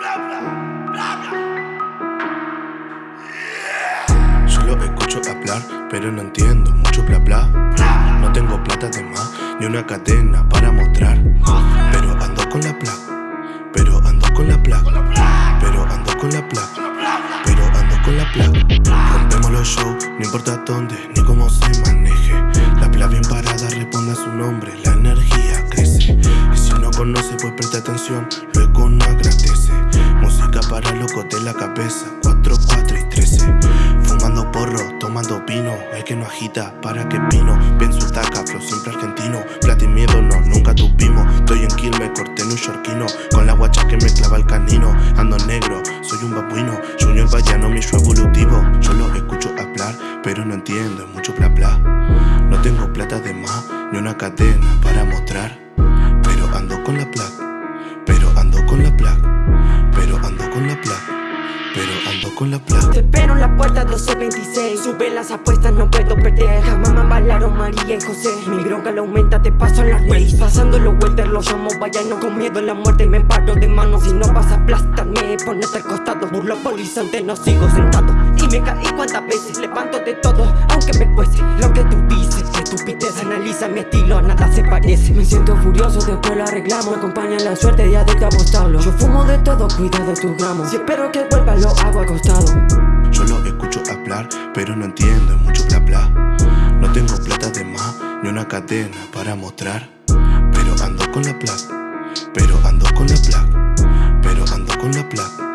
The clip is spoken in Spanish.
Bla, bla. Solo escucho hablar, pero no entiendo mucho bla bla. No tengo plata de más, ni una cadena para mostrar. Pero ando con la placa, pero ando con la placa, pero ando con la placa, pero ando con la placa. Rompemos los shows, no importa dónde, ni cómo se maneje. La placa bien parada responde a su nombre, la energía crece. Y si no conoce, pues presta atención, luego no agradece. Música para locos de la cabeza, 4, 4 y 13. Fumando porro, tomando vino, el que no agita, para que vino. Pienso taca, flow siempre argentino. Plata y miedo no, nunca tuvimos. Estoy en kill, me corté en un shortino. Con la guacha que me clava el canino. Ando negro, soy un babuino. Junior Vallano, mi show evolutivo. Yo lo escucho hablar, pero no entiendo, es mucho bla bla. No tengo plata de más, ni una cadena para mostrar. Pero ando con la placa, con la placa. Te espero en la puerta 1226 Sube las apuestas, no puedo perder. Jamás me bailaron María y José. Mi bronca la aumenta, te paso en la race Pasando los welter, los llamo vayano Con miedo en la muerte. Me paro de manos Si no vas a aplastarme, ponete al costado Burlo polizante, no sigo sentado. Y me caí cuantas veces, levanto de todo analiza mi estilo, nada se parece. Me siento furioso, después lo arreglamos. Me acompaña la suerte de adicto a apostarlo Yo fumo de todo, cuidado tus gramos Si espero que vuelva, lo hago acostado. Yo lo escucho hablar, pero no entiendo, es mucho bla bla. No tengo plata de más, ni una cadena para mostrar. Pero ando con la placa, pero ando con la placa, pero ando con la placa,